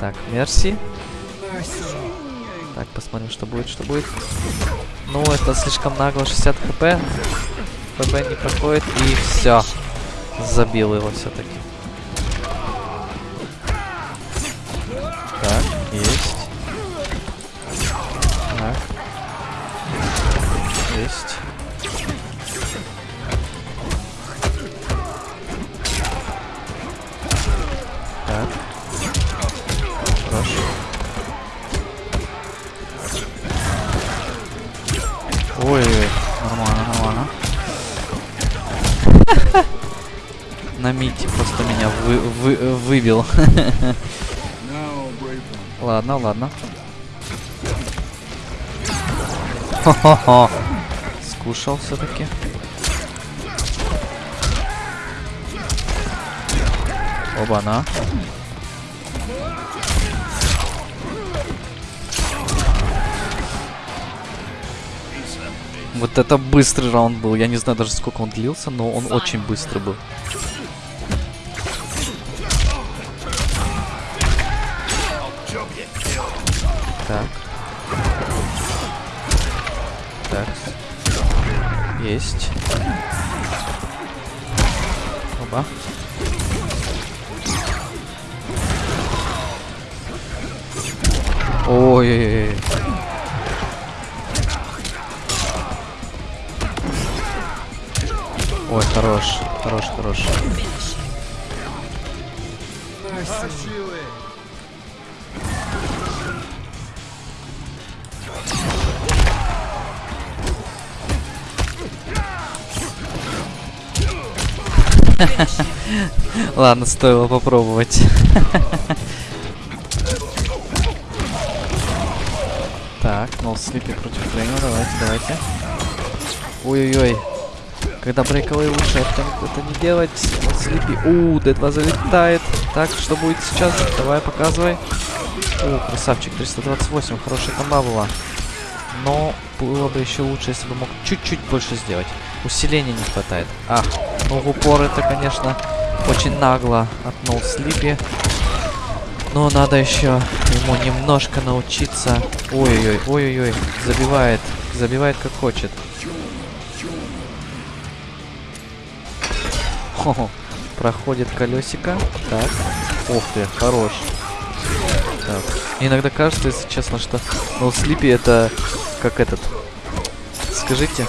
Так, мерси. Так, посмотрим, что будет, что будет. Ну, это слишком нагло, 60 хп. ХП не проходит, и все. Забил его все-таки. Так, есть. Так. Есть. Ой-ой, нормально, нормально. На мите просто меня вы, вы, выбил. ладно, ладно. Хо-хо-хо. Скушал все-таки. Оба-на. Вот это быстрый раунд был. Я не знаю даже сколько он длился, но он очень быстрый был. Так. Так. Есть. Оба. Ой-ой-ой. Ой, хорош, хорош, хорош. Ладно, стоило попробовать. Так, нол слипи против Фрейма, давайте, давайте. Ой-ой-ой. Когда брейковые лучше это, это не делать. Слипи. У, D2 залетает. Так, что будет сейчас? Давай, показывай. О, красавчик, 328. Хорошая комба была. Но было бы еще лучше, если бы мог чуть-чуть больше сделать. Усиления не хватает. Ах, ну в упор это, конечно, очень нагло от Нол Слипи. Но надо еще ему немножко научиться. Ой-ой-ой, ой-ой-ой. Забивает. Забивает как хочет. Хо-хо. Проходит колесико. Так. Ух ты, хорош. Так. Иногда кажется, если честно, что No Sleepy это как этот. Скажите.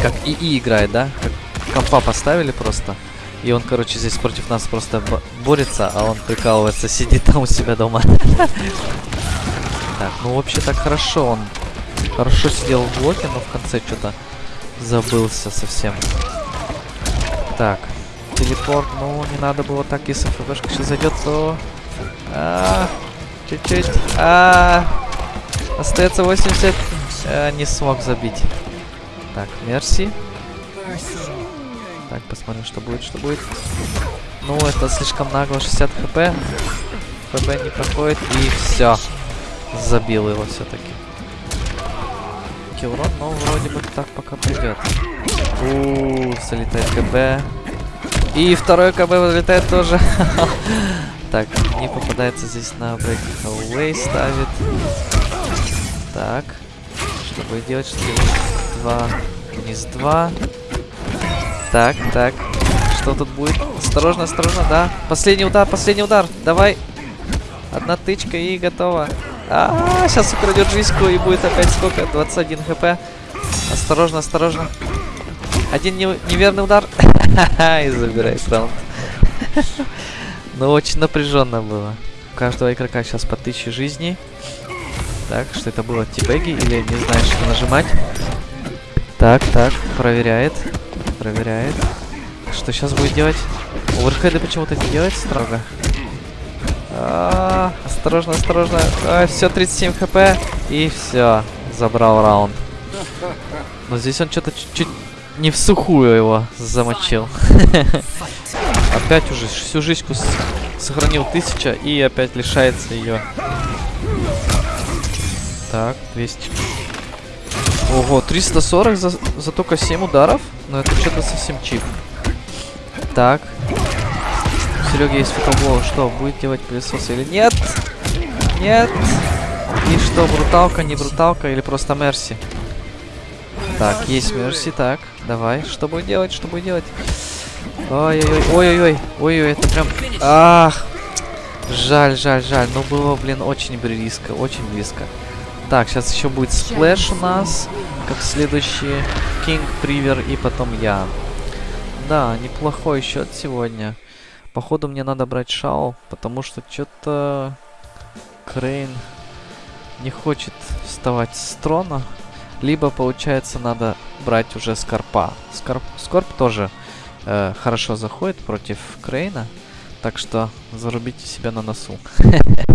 Как ИИ играет, да? Как компа поставили просто. И он, короче, здесь против нас просто борется, а он прикалывается, сидит там у себя дома. Так, ну вообще так хорошо он. Хорошо сидел в блоке, но в конце что-то забылся совсем. Так, телепорт, ну не надо было так, если ФБшка сейчас зайдет, то... А, чуть-чуть. А, остается 80. А, не смог забить. Так, мерси. Так, посмотрим, что будет, что будет. Ну, это слишком нагло, 60 хп. ХП не проходит, и все. Забил его все-таки. Урон, но вроде бы так пока придет. У, залетает КБ. И второй КБ вылетает тоже. так, не попадается здесь на breakaway ставит. Так. Что будет делать? Что? Два. Вниз два. Так, так. Что тут будет? Осторожно, осторожно, да. Последний удар, последний удар. Давай. Одна тычка и готово. А, -а, -а сейчас украдет жизньку и будет опять сколько? 21 хп. Осторожно, осторожно. Один не неверный удар. и забирает раунд. Ну, очень напряженно было. У каждого игрока сейчас по 1000 жизней. Так, что это было? Тибеги или не знаешь, что нажимать? Так, так, проверяет. Проверяет. Что сейчас будет делать? Оверхеды почему-то не делает строго. А -а -а, осторожно, осторожно. А, все, 37 хп. И все. Забрал раунд. Но здесь он что-то чуть-чуть не в сухую его замочил. опять уже всю жизнь сохранил тысяча и опять лишается ее. Так, 200. Ого, 340 за, за только 7 ударов? Но это что-то совсем чип. Так. Серега есть фотоблог. Что, будет делать пылесос или нет? Нет. И что, бруталка, не бруталка или просто мерси? Так, есть мерси, так. Давай, что будет делать, что будет делать? Ой-ой-ой, ой-ой-ой, ой-ой, это прям... Ах! Жаль, жаль, жаль. Но было, блин, очень близко, очень близко. Так, сейчас еще будет сплэш у нас, как следующий. Кинг, Привер и потом я. Да, неплохой счет сегодня. Походу мне надо брать Шау, потому что что-то Крейн не хочет вставать с трона. Либо, получается, надо брать уже Скорпа. Скорп, Скорп тоже э, хорошо заходит против Крейна. Так что зарубите себя на носу.